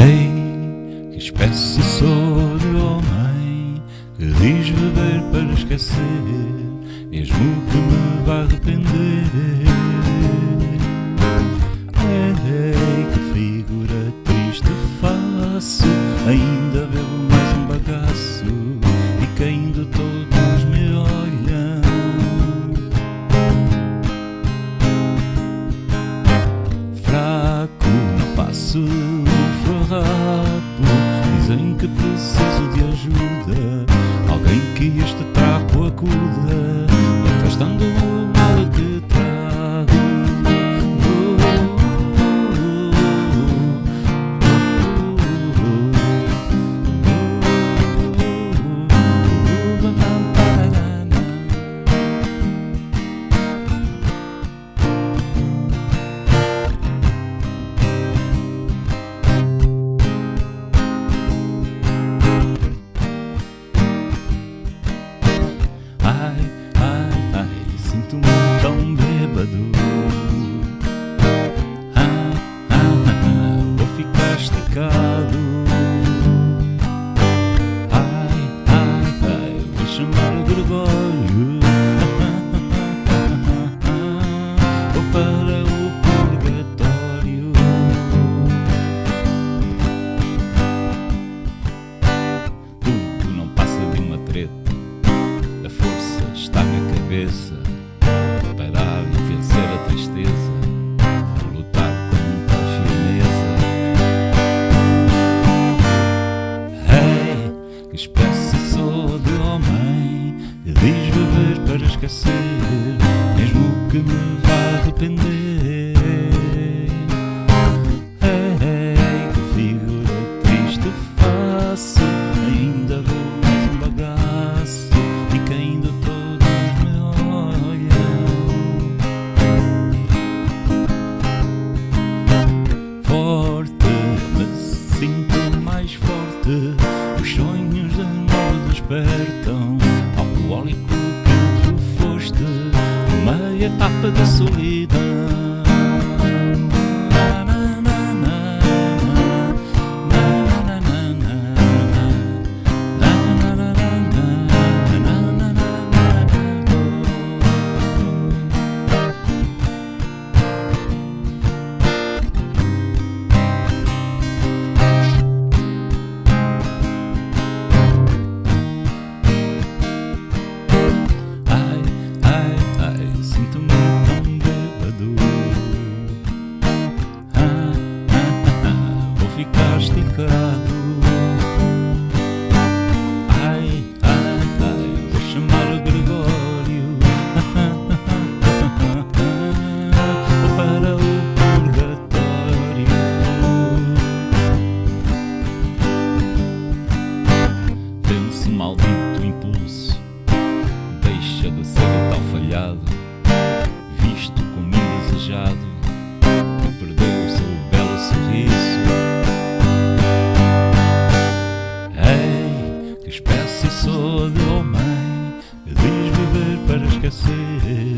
Ei, que espécie sou de homem que diz beber para esquecer, mesmo que me vá arrepender. Ei, que figura triste faço, ainda bebo mais um bagaço e caindo todos me olham. Fraco, não passo sinto-me tão bêbado. Ah, ah, ah, vou ficar esticado. Diz beber para esquecer Mesmo que me vá arrepender. Ei, que figura triste faço Ainda vou mais um bagaço E caindo todos me olham Forte, me sinto Etapa da solidão ficaste cá. Espécie sou de homem, oh eu diz viver para esquecer.